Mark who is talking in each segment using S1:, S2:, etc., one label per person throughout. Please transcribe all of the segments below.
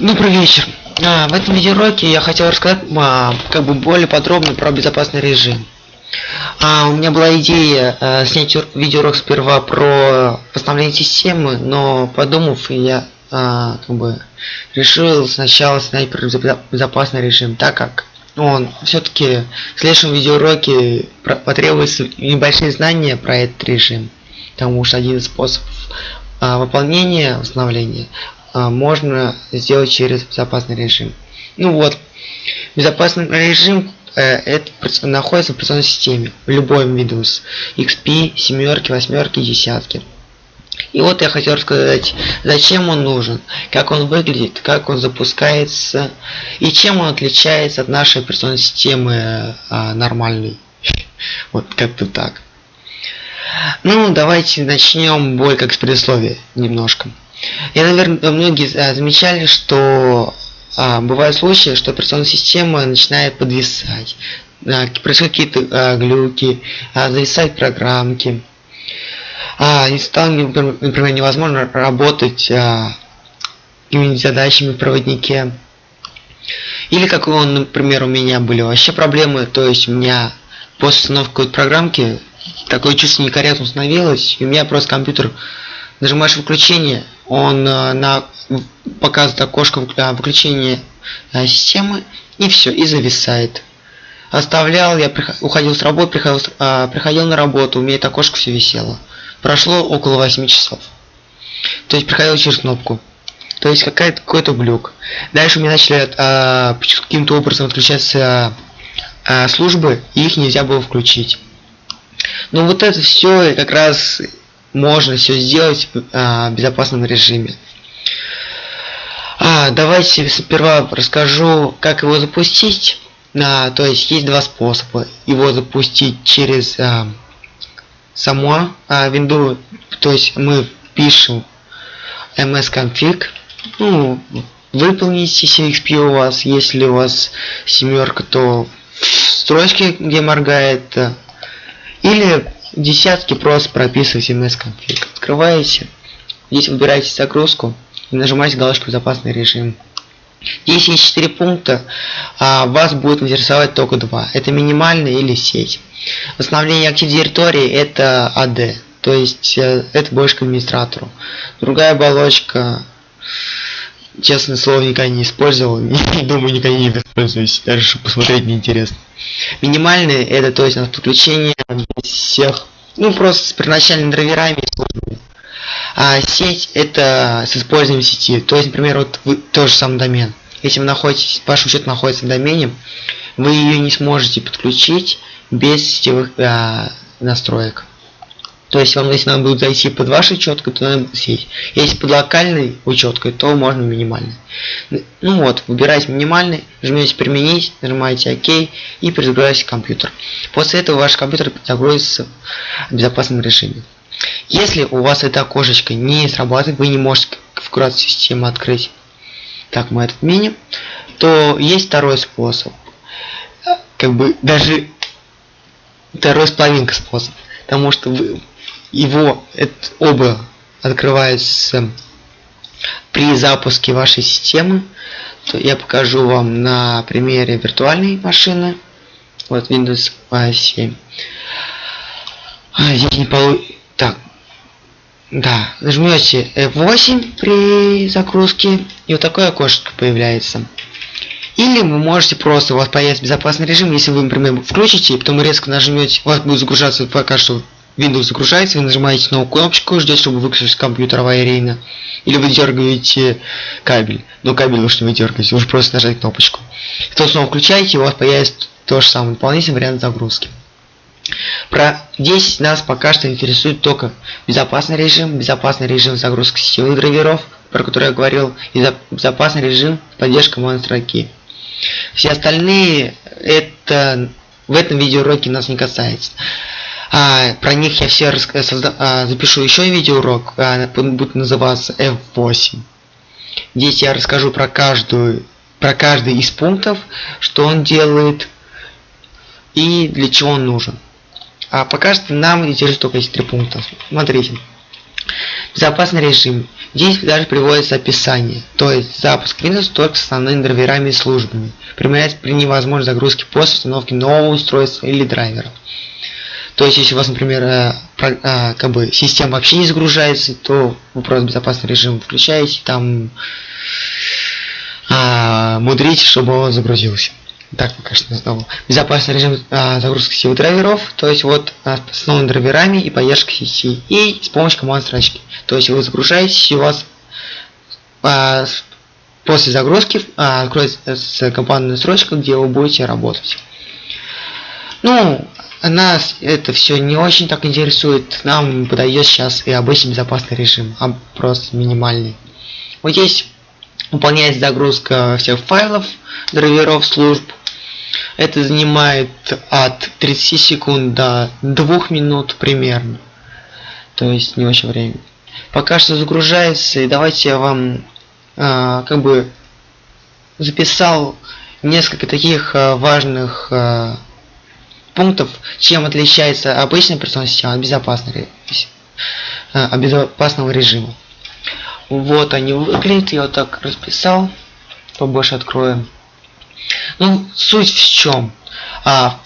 S1: Добрый вечер. А, в этом видеоуроке я хотел рассказать а, как бы более подробно про безопасный режим. А, у меня была идея а, снять видеоурок сперва про восстановление системы, но подумав, я а, как бы решил сначала снять про безопасный режим, так как он все-таки в следующем видеоуроке потребуется небольшие знания про этот режим, потому что один из способов а, выполнения восстановления можно сделать через безопасный режим. Ну вот, безопасный режим э, это находится в операционной системе, в любой Windows, XP, семерки, восьмерки, десятки. И вот я хотел рассказать, зачем он нужен, как он выглядит, как он запускается и чем он отличается от нашей операционной системы а, нормальной. Вот как-то так. Ну, давайте начнем бой как с предисловия немножко. Я, наверное, многие а, замечали, что а, бывают случаи, что операционная система начинает подвисать. А, происходят какие-то а, глюки, а, зависают программки. А, и стало, например, невозможно работать а, какими-нибудь задачами в проводнике. Или как он, например, у меня были вообще проблемы, то есть у меня после установки какой-то программки такое чувство некорректно установилось, и у меня просто компьютер нажимаешь выключение, он э, на показывает окошко э, выключения э, системы и все и зависает. Оставлял я уходил с работы приходил, приходил на работу у меня это окошко все висело. Прошло около 8 часов. То есть приходил через кнопку. То есть какая-то какой-то глюк. Дальше у меня начали а, каким-то образом отключаться а, службы и их нельзя было включить. Ну вот это все как раз можно все сделать в а, безопасном режиме. А, давайте сперва расскажу, как его запустить. А, то есть есть два способа. Его запустить через а, само а, Windows, то есть мы пишем msconfig, ну, выполните CXP у вас, если у вас семерка, то в строчке, где моргает, или десятки просто прописывайте MS конфиг. Открываете, здесь выбираете загрузку и нажимаете галочку безопасный режим. Здесь есть 4 пункта, а вас будет интересовать только два. Это минимальная или сеть. Восстановление актив директории это AD, то есть э, это больше к администратору. Другая оболочка, честное слово, никогда не использовал, думаю, никогда не воспользуюсь, даже чтобы посмотреть неинтересно. Минимальные это то есть у нас подключение всех, ну просто с первоначальными драйверами а сеть это с использованием сети. То есть, например, вот вы тоже сам домен. Если вы находитесь, ваш учет находится в домене, вы ее не сможете подключить без сетевых а, настроек. То есть вам если надо будет зайти под вашей четкой, то надо сесть. Если под локальной учеткой, то можно минимальный. Ну вот, выбираете минимальный, жмете применить, нажимаете ОК и перезагружаете компьютер. После этого ваш компьютер загрузится в безопасном режиме. Если у вас это окошечко не срабатывает, вы не можете конфигурацию системы открыть. Так, мы это отменим. То есть второй способ. Как бы даже второй с половинкой способ. Потому что вы его оба открываются при запуске вашей системы то я покажу вам на примере виртуальной машины. Вот Windows 7 а, здесь не полу... так да нажмете F8 при загрузке и вот такое окошко появляется. Или вы можете просто у вас появится безопасный режим если вы например включите и потом резко нажмете у вас будет загружаться пока что Windows загружается, вы нажимаете новую кнопочку, ждете, чтобы выключить компьютер аварийно. Или вы дергаете кабель. Но кабель вы что не дергаете, вы просто нажать кнопочку. То снова включаете, у вас появится то же самое, дополнительный вариант загрузки. Про 10 нас пока что интересует только безопасный режим, безопасный режим загрузки сетевых драйверов, про который я говорил, и безопасный режим поддержка командной строки. Все остальные это в этом видеоуроке нас не касается. А, про них я все созда... а, запишу еще видеоурок, а, будет называться F8. Здесь я расскажу про каждую, про каждый из пунктов, что он делает и для чего он нужен. А пока что нам интересует только эти три пункта. Смотрите. Безопасный режим. Здесь даже приводится описание, то есть запуск Windows только с основными драйверами и службами. Применяется при невозможной загрузке после установки нового устройства или драйвера. То есть, если у вас, например, э, э, как бы система вообще не загружается, то вы просто безопасный режим включаете, там а, мудрите, чтобы он загрузился. Так пока что снова. Безопасный режим а, загрузки сетевых драйверов, то есть вот а, с новыми драйверами и поддержкой сети. И с помощью команд строчки. То есть вы загружаетесь, и у вас а, после загрузки а, откроется командная строчка, где вы будете работать. Ну, нас это все не очень так интересует. Нам подойдет сейчас и обычный безопасный режим, а просто минимальный. Вот здесь выполняется загрузка всех файлов, драйверов, служб. Это занимает от 30 секунд до 2 минут примерно. То есть не очень время. Пока что загружается, и давайте я вам э, как бы записал несколько таких э, важных э, пунктов, чем отличается обычная операционная система от безопасной, э, от безопасного режима. Вот они выглядят, я вот так расписал, побольше откроем. Ну, суть в чем? А,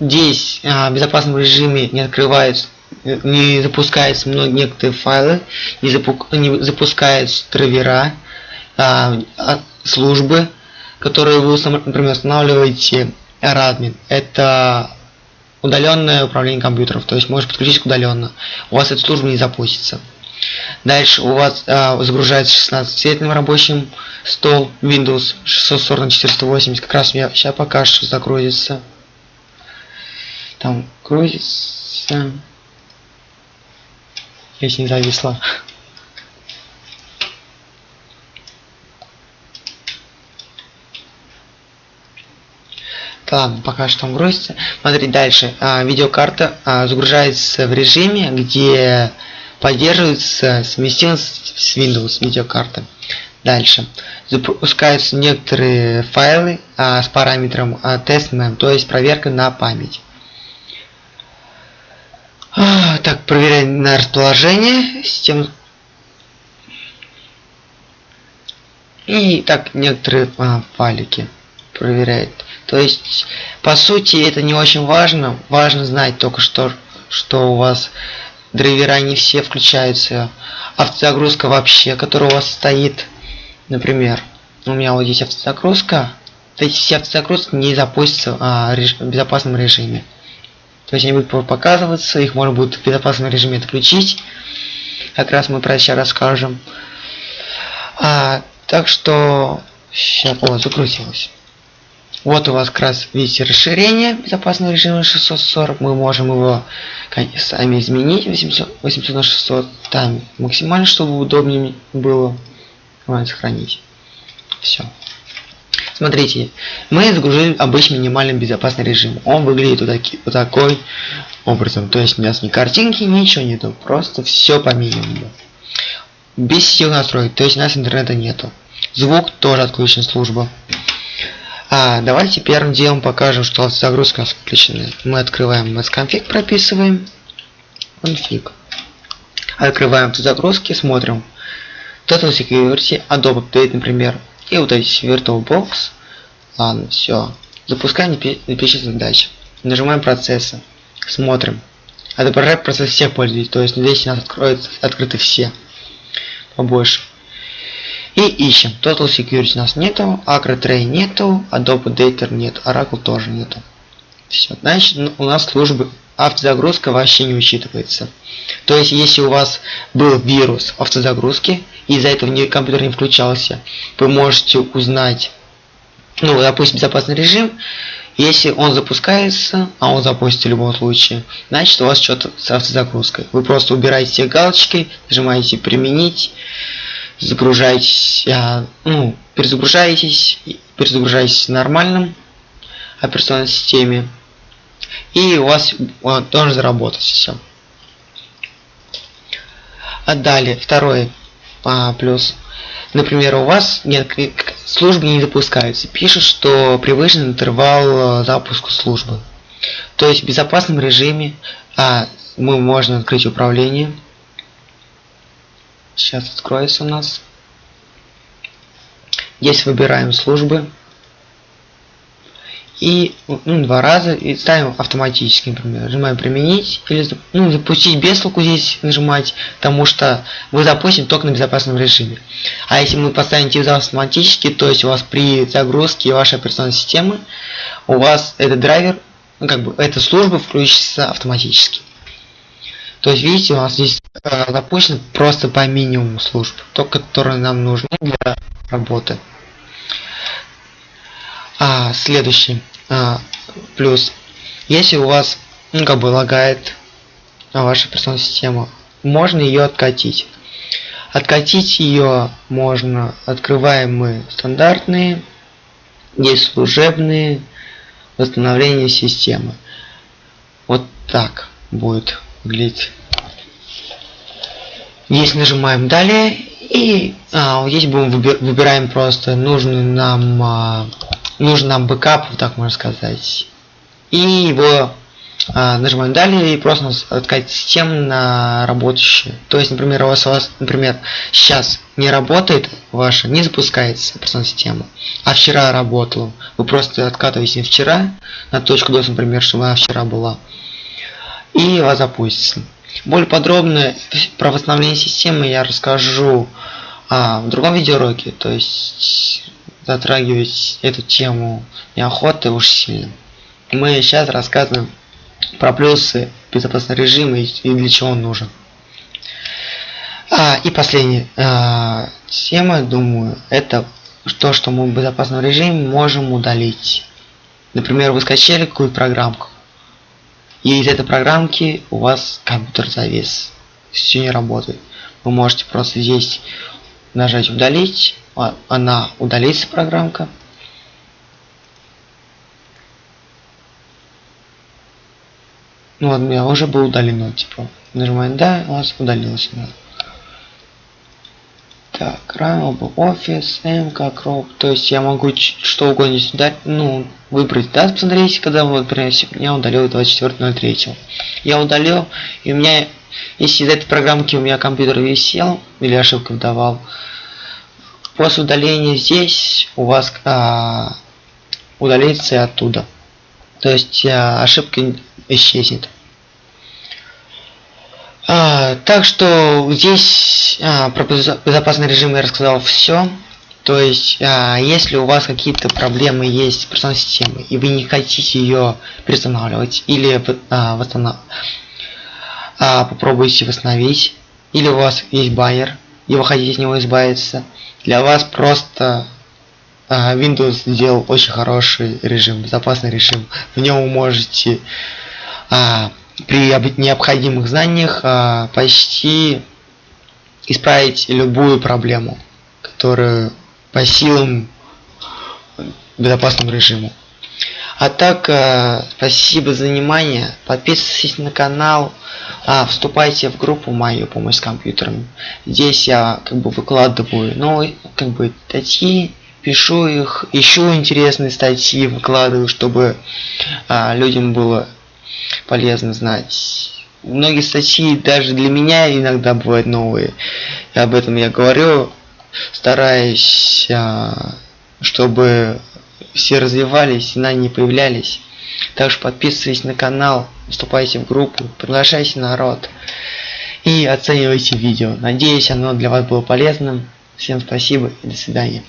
S1: здесь а, в безопасном режиме не открывается, не запускаются многие некоторые файлы, не, запу не запускаются драйвера, а, службы, которые вы, например, устанавливаете Radmin. Это удаленное управление компьютеров, то есть можешь подключить удаленно. У вас эта служба не запустится. Дальше у вас а, загружается 16-цветным рабочим стол Windows 640 на 480. Как раз меня сейчас пока что загрузится. Там грузится. Если не зависла. Ладно, пока что там грузится. Смотри, дальше. А, видеокарта а, загружается в режиме, где поддерживается совместимость с Windows видеокарты. Дальше. Запускаются некоторые файлы а, с параметром а, testman, то есть проверка на память. А, так, проверяем на расположение систем. И так некоторые а, файлики проверяет. То есть, по сути, это не очень важно. Важно знать только что, что у вас драйвера не все включаются. Автозагрузка вообще, которая у вас стоит. Например, у меня вот здесь автозагрузка. То есть все автозагрузки не запустятся а, реж в безопасном режиме. То есть они будут показываться, их можно будет в безопасном режиме отключить. Как раз мы про сейчас расскажем. А, так что... Сейчас, о, закрутилось. Вот у вас как раз видите расширение безопасного режима 640. Мы можем его сами изменить 800, 800 на 600. Там максимально, чтобы удобнее было. Давай сохранить. Все. Смотрите, мы загрузили обычный минимальный безопасный режим. Он выглядит вот, таки, вот такой образом. То есть у нас ни картинки, ничего нету. Просто все по минимуму. Без сил настроек. То есть у нас интернета нету. Звук тоже отключен служба. А, давайте первым делом покажем, что загрузка включена. Мы открываем MS прописываем. Config. Открываем загрузки, смотрим. Total Security, Adobe Update, например. И вот эти VirtualBox. Ладно, все. Запускаем перечисленные задачи. Нажимаем процессы. Смотрим. Отображает процесс всех пользователей. То есть здесь у нас откроются, открыты все. Побольше. И ищем. Total Security у нас нету, Acro Tray нету, Adobe Data нет, Oracle тоже нету. Все, значит у нас службы автозагрузка вообще не учитывается. То есть, если у вас был вирус автозагрузки, и из-за этого компьютер не включался, вы можете узнать, ну, допустим, безопасный режим, если он запускается, а он запустится в любом случае, значит у вас что-то с автозагрузкой. Вы просто убираете галочкой, нажимаете «Применить», загружаетесь, а, ну, перезагружаетесь, перезагружаетесь в нормальном операционной системе, и у вас он должен заработать все. А далее, второй а, плюс. Например, у вас нет службы не запускаются. Пишет, что превышен интервал а, запуска службы. То есть в безопасном режиме а, мы можем открыть управление сейчас откроется у нас. Здесь выбираем службы. И ну, два раза и ставим автоматически, например. Нажимаем применить или ну, запустить без толку здесь нажимать, потому что вы запустим только на безопасном режиме. А если мы поставим тип автоматически, то есть у вас при загрузке вашей операционной системы, у вас этот драйвер, ну, как бы эта служба включится автоматически. То есть видите, у нас здесь э, запущено просто по минимуму служб, только которые нам нужны для работы. А, следующий а, плюс. Если у вас, ну, как бы лагает ваша операционная система, можно ее откатить. Откатить ее можно, открываем мы стандартные, есть служебные, восстановление системы. Вот так будет выглядеть. Здесь нажимаем далее и а, здесь будем выбираем просто нужный нам а, нужен нам бэкап, так можно сказать. И его а, нажимаем далее и просто откать систему на работающую. То есть, например, у вас, у вас, например, сейчас не работает ваша, не запускается операционная система, а вчера работала. Вы просто откатываете вчера на точку DOS, например, чтобы она вчера была. И у вас запустится. Более подробно про восстановление системы я расскажу а, в другом видеоуроке. То есть затрагивать эту тему неохоты уж сильно. Мы сейчас рассказываем про плюсы безопасного режима и для чего он нужен. А, и последняя а, тема, думаю, это то, что мы в безопасном режиме можем удалить. Например, вы скачали какую-то программку, и из этой программки у вас компьютер завис, все не работает. Вы можете просто здесь нажать удалить а, она удалится программка ну вот у меня уже было удалено типа нажимаем да у нас удалилось да. Так рам офис мк кроп то есть я могу что угодно сюда ну выбрать да посмотрите когда вот например я удалил 24.03 я удалил и у меня если из этой программки у меня компьютер висел или ошибку давал После удаления здесь у вас а, удалится и оттуда. То есть а, ошибка исчезнет. А, так что здесь а, про безопасный режим я рассказал все. То есть, а, если у вас какие-то проблемы есть с операционной системой, и вы не хотите ее перестанавливать, или а, восстанов... а, попробуйте восстановить, или у вас есть байер, и вы хотите с него избавиться, для вас просто а, Windows сделал очень хороший режим, безопасный режим. В нем вы можете а, при необходимых знаниях а, почти исправить любую проблему, которую по силам безопасному режиму. А так, э, спасибо за внимание. Подписывайтесь на канал, а, вступайте в группу мою помощь с компьютером. Здесь я как бы выкладываю, ну, как бы статьи, пишу их, ищу интересные статьи, выкладываю, чтобы а, людям было полезно знать. Многие статьи даже для меня иногда бывают новые. И об этом я говорю, стараюсь, а, чтобы все развивались, знания появлялись. Также подписывайтесь на канал, вступайте в группу, приглашайте народ и оценивайте видео. Надеюсь, оно для вас было полезным. Всем спасибо и до свидания.